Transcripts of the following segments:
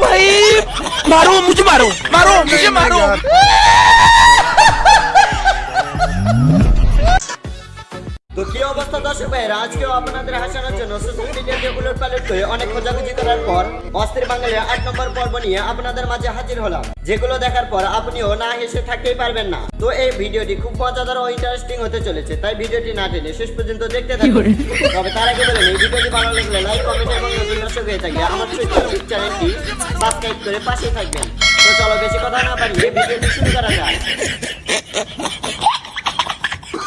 भाई मारो मुझे मारो मारो मुझे मारो আজকেও আপনাদের হাসানোর জন্য সোশ্যাল মিডিয়াতে উলট পালট হয়ে অনেক খোঁজাখুঁজি করার পর অস্থির বাঙালির আট নম্বর পর্ব নিয়ে আপনাদের মাঝে হাজির হলাম। যেগুলো দেখার পর আপনিও না হেসে থাকতেই পারবেন না। তো এই ভিডিওটি খুব মজাদার ও ইন্টারেস্টিং হতে চলেছে তাই ভিডিওটি না টেনে শেষ পর্যন্ত দেখতে থাকুন। তবে তার আগে বলেন এই ভিডিওটি ভালো লাগলে লাইক কমেন্ট এবং নতুন দর্শক হয়ে থাকলে আমার ইউটিউব চ্যানেলটি সাবস্ক্রাইব করে পাশেই থাকবেন। তো চলো বেশি কথা না বাড়িয়ে ভিডিওটি শুরু করা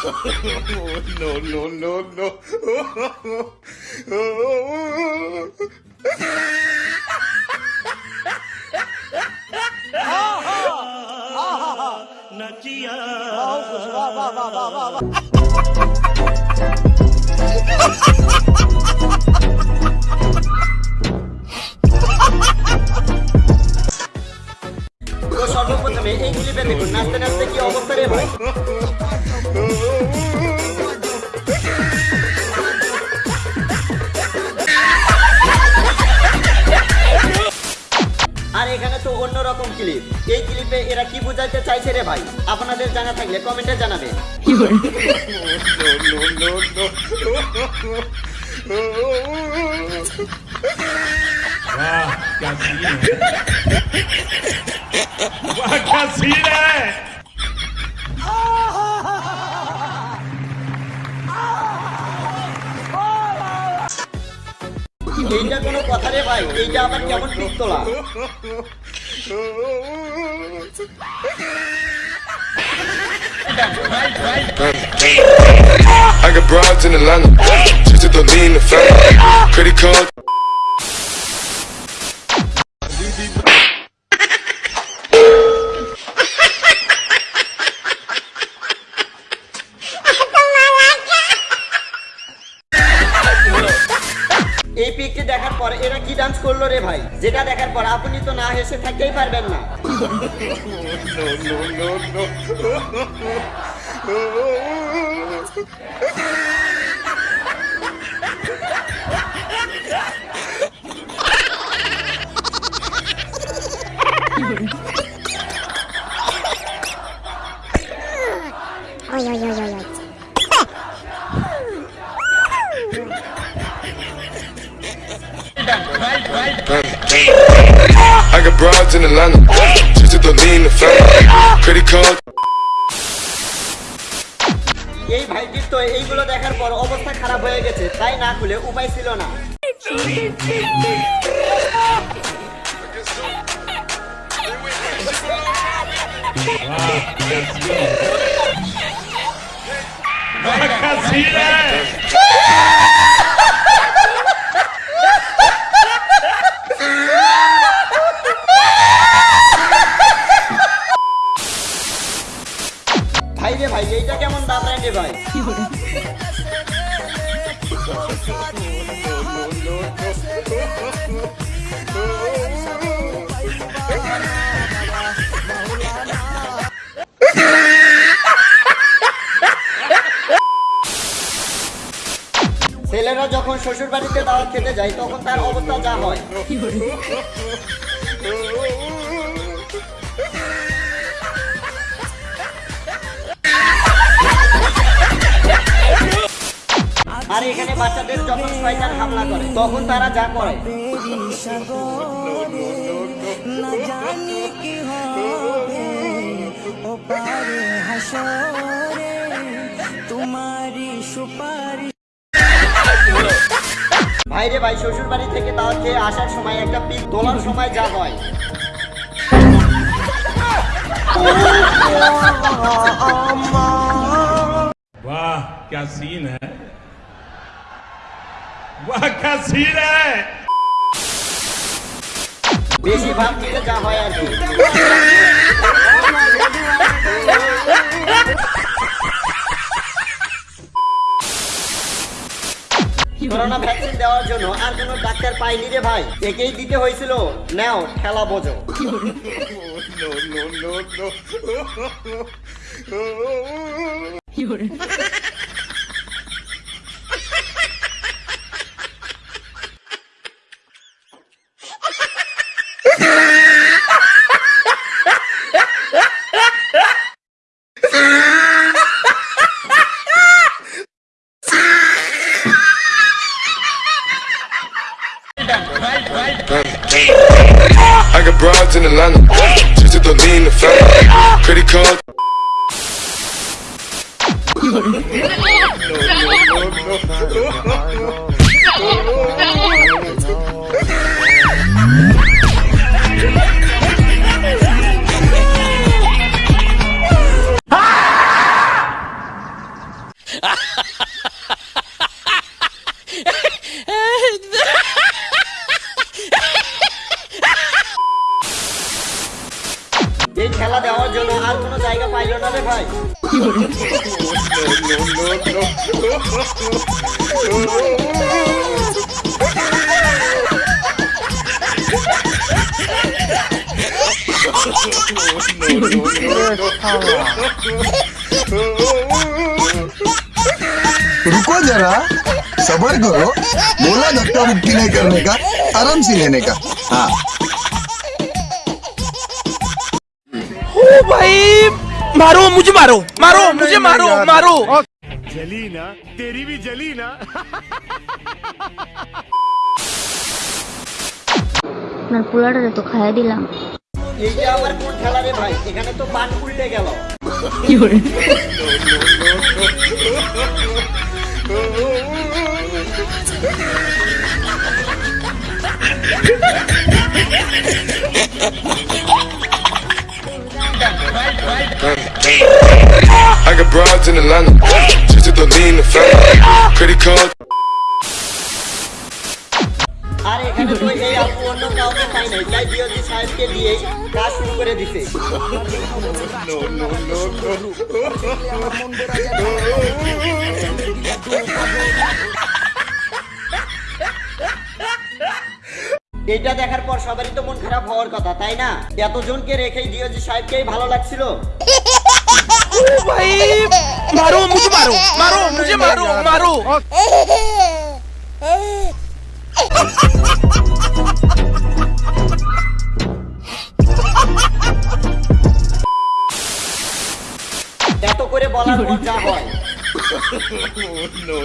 no, no, no, no. नचिया वाह वाह वाह वाह वाह রকম ক্লিপ এই ক্লিপে এরা কি বুঝাইতে চাইছে রে ভাই? আপনাদের জানা থাকলে কমেন্টে জানাবে। এইটা কোনো কথা রে ভাই এইটা আবার কেমন পিস্তলা? I got broads in Atlanta. Just to lean in the family. Credit card. Dance করল রে ভাই। যেটা দেখার পর আপনি তো না হেসে থাকতেই পারবেন না। Oj, Got broads in Atlanta. Just to lean the family. Credit card. এই ভাইটির তো এইগুলো দেখার পর অবস্থা খারাপ হয়ে গেছে তাই না খুলে উপায় ছিল না ছেলেরা যখন শ্বশুর বাড়িতে দাওয়াত খেতে যায় তখন তার অবস্থা যা হয়। আর এখানে বাচ্চাদের যখন শয়তান হামলা করে তখন তারা যা করে ভাইরে ভাই শ্বশুর বাড়ি থেকে দাওয়াত খেয়ে আসার সময় একটা পিক তোলার সময় যা হয় वाह क्या सीन है वाह क्या सीन है বেশি ভাব দিতে যা হয় আর কি করোনা ভ্যাকসিন দেওয়ার জন্য আর কোনো ডাক্তার পাইনি রে ভাই একেই দিতে হয়েছিল নাও ঠেলা বোঝো no, no, no, no, no, no, no, no, no, no, no, no, रुको जरा। सबर करो। बोला धक्का मुक्की नहीं करने का आराम से लेने का। हाँ। भाई मारो मुझे मारो मारो मुझे मारो मारो। जली ना तेरी भी जली ना আপনার পোলাটারে তো খাইয়া দিলাম এইটা আবার কোন খেলা রে ভাই এখানে তো পান উল্টে গেল I got broads in Atlanta. To lean the family. Credit card. সাহেবকে এটা দেখার পর সবারই তো মন খারাপ হওয়ার কথা, তাই না এতজনকে রেখেই ডিওজি সাহেবকেই ভালো লাগছিল भाई मारो मुझे मारो मारो मुझे मारो मारो এত করে বলার পর যা হয় তো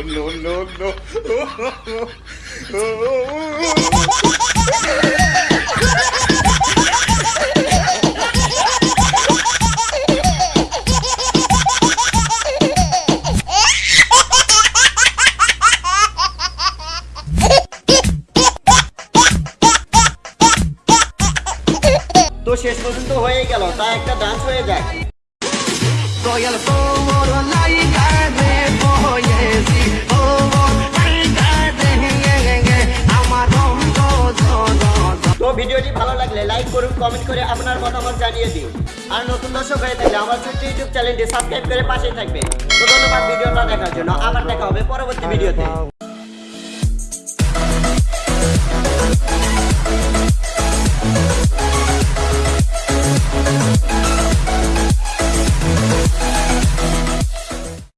তো ভিডিওটি ভালো লাগলে লাইক করুন, কমেন্ট করে আপনার মতামত জানিয়ে দিন। আর নতুন দর্শক হয়ে থাকলে আমার ছোট্ট ইউটিউব চ্যানেলটি সাবস্ক্রাইব করে পাশেই থাকবে তো ধন্যবাদ ভিডিওটা দেখার জন্য। আবার দেখা হবে পরবর্তী ভিডিওতে।